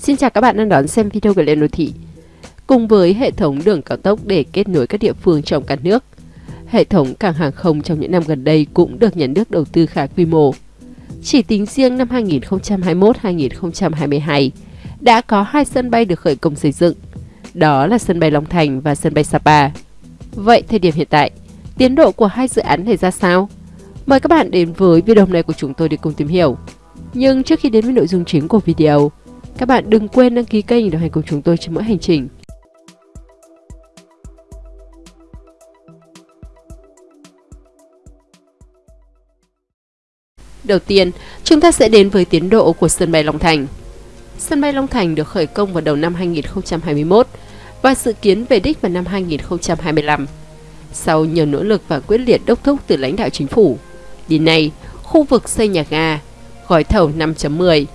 Xin chào các bạn đang đón xem video của Lên Đô Thị. Cùng với hệ thống đường cao tốc để kết nối các địa phương trong cả nước, hệ thống cảng hàng không trong những năm gần đây cũng được nhà nước đầu tư khá quy mô. Chỉ tính riêng năm 2021-2022, đã có hai sân bay được khởi công xây dựng, đó là sân bay Long Thành và sân bay Sapa. Vậy thời điểm hiện tại, tiến độ của hai dự án này ra sao? Mời các bạn đến với video này của chúng tôi để cùng tìm hiểu. Nhưng trước khi đến với nội dung chính của video, các bạn đừng quên đăng ký kênh đồng hành cùng chúng tôi trên mỗi hành trình. Đầu tiên, chúng ta sẽ đến với tiến độ của sân bay Long Thành. Sân bay Long Thành được khởi công vào đầu năm 2021 và dự kiến về đích vào năm 2025. Sau nhiều nỗ lực và quyết liệt đốc thúc từ lãnh đạo chính phủ, đến nay, khu vực xây nhà ga, gói thầu 5.10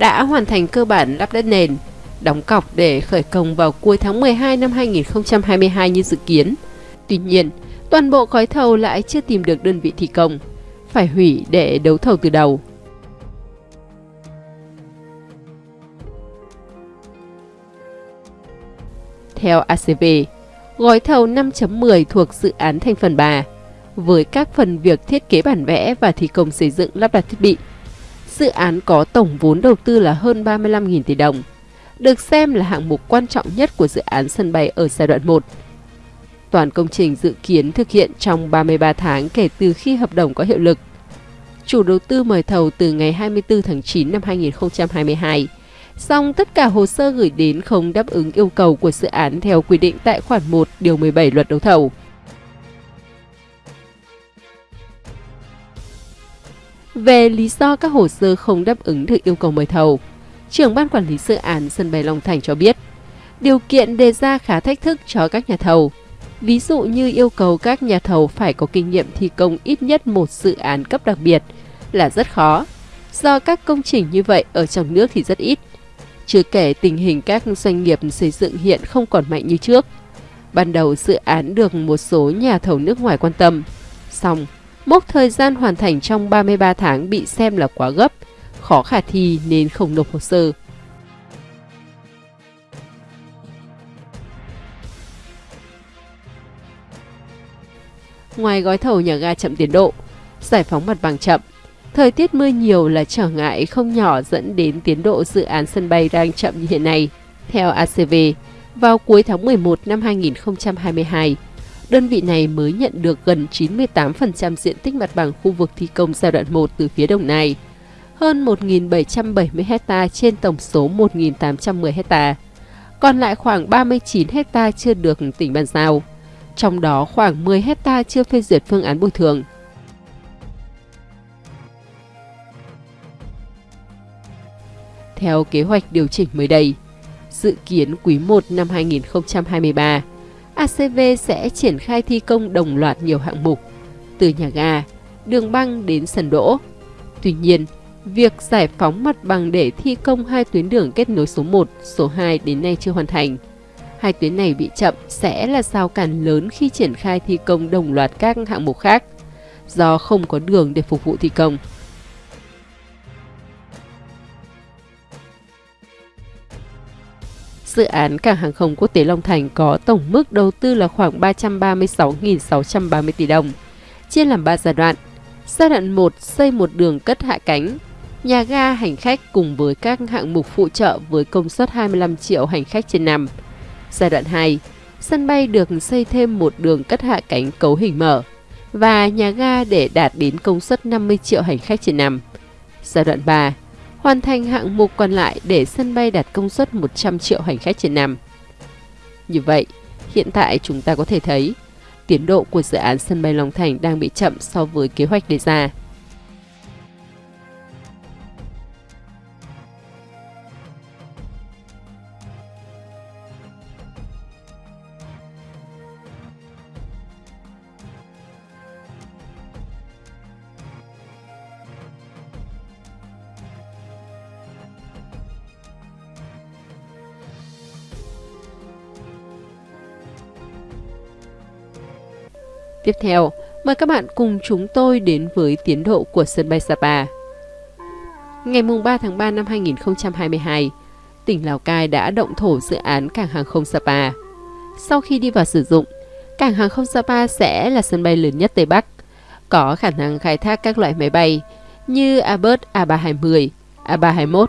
đã hoàn thành cơ bản lắp đất nền, đóng cọc để khởi công vào cuối tháng 12 năm 2022 như dự kiến. Tuy nhiên, toàn bộ gói thầu lại chưa tìm được đơn vị thi công, phải hủy để đấu thầu từ đầu. Theo ACV, gói thầu 5.10 thuộc dự án thành phần 3, với các phần việc thiết kế bản vẽ và thi công xây dựng lắp đặt thiết bị. Dự án có tổng vốn đầu tư là hơn 35.000 tỷ đồng, được xem là hạng mục quan trọng nhất của dự án sân bay ở giai đoạn 1. Toàn công trình dự kiến thực hiện trong 33 tháng kể từ khi hợp đồng có hiệu lực. Chủ đầu tư mời thầu từ ngày 24 tháng 9 năm 2022, song tất cả hồ sơ gửi đến không đáp ứng yêu cầu của dự án theo quy định tại khoản 1 điều 17 luật đấu thầu. Về lý do các hồ sơ không đáp ứng được yêu cầu mời thầu, trưởng ban quản lý dự án sân bay Long Thành cho biết, điều kiện đề ra khá thách thức cho các nhà thầu. Ví dụ như yêu cầu các nhà thầu phải có kinh nghiệm thi công ít nhất một dự án cấp đặc biệt là rất khó, do các công trình như vậy ở trong nước thì rất ít. Chưa kể tình hình các doanh nghiệp xây dựng hiện không còn mạnh như trước. Ban đầu dự án được một số nhà thầu nước ngoài quan tâm, xong mốc thời gian hoàn thành trong 33 tháng bị xem là quá gấp, khó khả thi nên không nộp hồ sơ. Ngoài gói thầu nhà ga chậm tiến độ, giải phóng mặt bằng chậm, thời tiết mưa nhiều là trở ngại không nhỏ dẫn đến tiến độ dự án sân bay đang chậm như hiện nay. Theo ACV, vào cuối tháng 11 năm 2022, đơn vị này mới nhận được gần 98% diện tích mặt bằng khu vực thi công giai đoạn 1 từ phía Đồng Nai, hơn 1.770 hecta trên tổng số 1.810 hecta. Còn lại khoảng 39 hecta chưa được tỉnh bàn giao, trong đó khoảng 10 hecta chưa phê duyệt phương án bồi thường. Theo kế hoạch điều chỉnh mới đây, dự kiến quý 1 năm 2023, ACV sẽ triển khai thi công đồng loạt nhiều hạng mục, từ nhà ga, đường băng đến sân đỗ. Tuy nhiên, việc giải phóng mặt bằng để thi công hai tuyến đường kết nối số 1, số 2 đến nay chưa hoàn thành. Hai tuyến này bị chậm sẽ là rào cản lớn khi triển khai thi công đồng loạt các hạng mục khác, do không có đường để phục vụ thi công. Dự án cảng hàng không quốc tế Long Thành có tổng mức đầu tư là khoảng 336.630 tỷ đồng, chia làm 3 giai đoạn. Giai đoạn 1 xây một đường cất hạ cánh, nhà ga hành khách cùng với các hạng mục phụ trợ với công suất 25 triệu hành khách trên năm. Giai đoạn 2, sân bay được xây thêm một đường cất hạ cánh cấu hình mở và nhà ga để đạt đến công suất 50 triệu hành khách trên năm. Giai đoạn 3, hoàn thành hạng mục còn lại để sân bay đạt công suất 100 triệu hành khách trên năm. Như vậy, hiện tại chúng ta có thể thấy tiến độ của dự án sân bay Long Thành đang bị chậm so với kế hoạch đề ra. Tiếp theo, mời các bạn cùng chúng tôi đến với tiến độ của sân bay Sapa. Ngày 3 tháng 3 năm 2022, tỉnh Lào Cai đã động thổ dự án cảng hàng không Sapa. Sau khi đi vào sử dụng, cảng hàng không Sapa sẽ là sân bay lớn nhất Tây Bắc, có khả năng khai thác các loại máy bay như Airbus A320, A321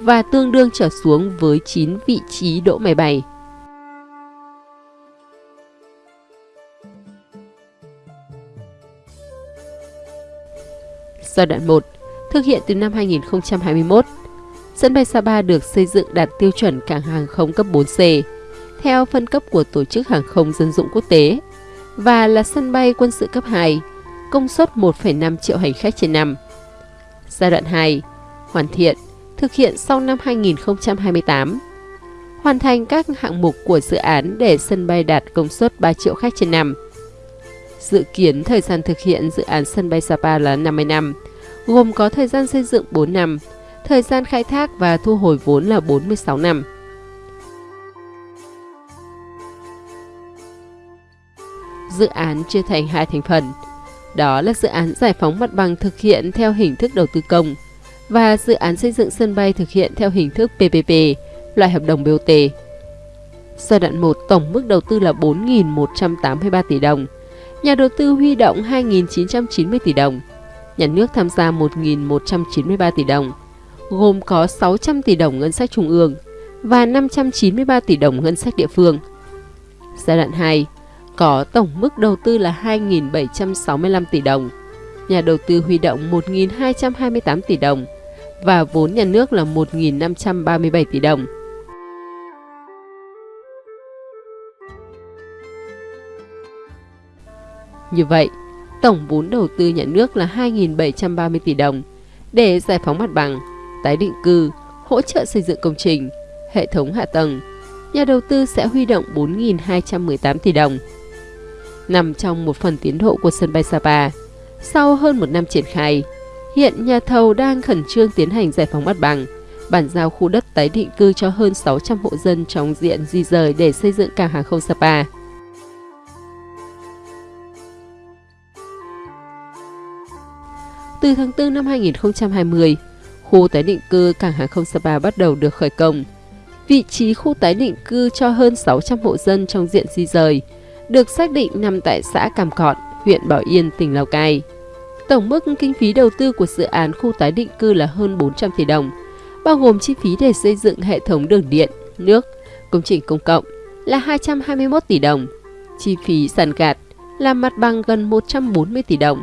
và tương đương trở xuống với 9 vị trí đỗ máy bay. Giai đoạn 1 thực hiện từ năm 2021. Sân bay Sapa được xây dựng đạt tiêu chuẩn cảng hàng không cấp 4C, theo phân cấp của Tổ chức Hàng không Dân dụng Quốc tế, và là sân bay quân sự cấp 2, công suất 1,5 triệu hành khách trên năm. Giai đoạn 2, hoàn thiện, thực hiện sau năm 2028. Hoàn thành các hạng mục của dự án để sân bay đạt công suất 3 triệu khách trên năm. Dự kiến thời gian thực hiện dự án sân bay Sapa là 50 năm, gồm có thời gian xây dựng 4 năm, thời gian khai thác và thu hồi vốn là 46 năm. Dự án chia thành hai thành phần, đó là dự án giải phóng mặt bằng thực hiện theo hình thức đầu tư công và dự án xây dựng sân bay thực hiện theo hình thức PPP, loại hợp đồng BOT. Giai đoạn 1 tổng mức đầu tư là 4.183 tỷ đồng, nhà đầu tư huy động 2.990 tỷ đồng, nhà nước tham gia 1.193 tỷ đồng, gồm có 600 tỷ đồng ngân sách trung ương và 593 tỷ đồng ngân sách địa phương. Giai đoạn 2 có tổng mức đầu tư là 2.765 tỷ đồng, nhà đầu tư huy động 1.228 tỷ đồng và vốn nhà nước là 1.537 tỷ đồng. Như vậy, tổng vốn đầu tư nhà nước là 2.730 tỷ đồng để giải phóng mặt bằng, tái định cư, hỗ trợ xây dựng công trình, hệ thống hạ tầng. Nhà đầu tư sẽ huy động 4.218 tỷ đồng. Nằm trong một phần tiến độ của sân bay Sapa, sau hơn một năm triển khai, hiện nhà thầu đang khẩn trương tiến hành giải phóng mặt bằng, bàn giao khu đất tái định cư cho hơn 600 hộ dân trong diện di rời để xây dựng cảng hàng không Sapa. Từ tháng 4 năm 2020, khu tái định cư cảng hàng không Sapa bắt đầu được khởi công. Vị trí khu tái định cư cho hơn 600 hộ dân trong diện di rời được xác định nằm tại xã Càm Cọt, huyện Bảo Yên, tỉnh Lào Cai. Tổng mức kinh phí đầu tư của dự án khu tái định cư là hơn 400 tỷ đồng, bao gồm chi phí để xây dựng hệ thống đường điện, nước, công trình công cộng là 221 tỷ đồng, chi phí sàn gạt là mặt bằng gần 140 tỷ đồng.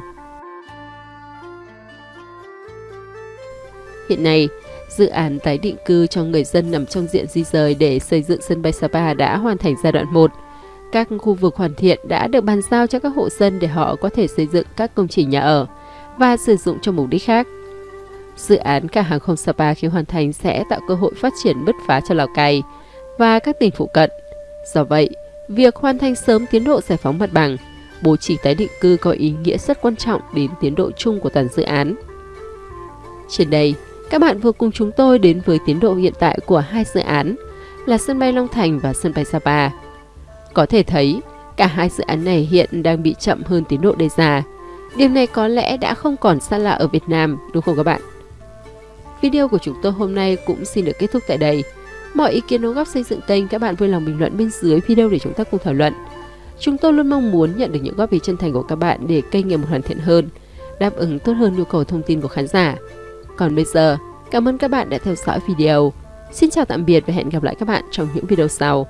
Hiện nay, dự án tái định cư cho người dân nằm trong diện di rời để xây dựng sân bay Sapa đã hoàn thành giai đoạn 1. Các khu vực hoàn thiện đã được bàn giao cho các hộ dân để họ có thể xây dựng các công trình nhà ở và sử dụng cho mục đích khác. Dự án cảng hàng không Sapa khi hoàn thành sẽ tạo cơ hội phát triển bứt phá cho Lào Cai và các tỉnh phụ cận. Do vậy, việc hoàn thành sớm tiến độ giải phóng mặt bằng, bố trí tái định cư có ý nghĩa rất quan trọng đến tiến độ chung của toàn dự án. Trên đây, các bạn vừa cùng chúng tôi đến với tiến độ hiện tại của hai dự án là sân bay Long Thành và sân bay Sapa. Có thể thấy, cả hai dự án này hiện đang bị chậm hơn tiến độ đề ra. Điều này có lẽ đã không còn xa lạ ở Việt Nam, đúng không các bạn? Video của chúng tôi hôm nay cũng xin được kết thúc tại đây. Mọi ý kiến đóng góp xây dựng kênh các bạn vui lòng bình luận bên dưới video để chúng ta cùng thảo luận. Chúng tôi luôn mong muốn nhận được những góp ý chân thành của các bạn để kênh ngày một hoàn thiện hơn, đáp ứng tốt hơn nhu cầu thông tin của khán giả. Còn bây giờ, cảm ơn các bạn đã theo dõi video. Xin chào tạm biệt và hẹn gặp lại các bạn trong những video sau.